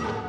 you.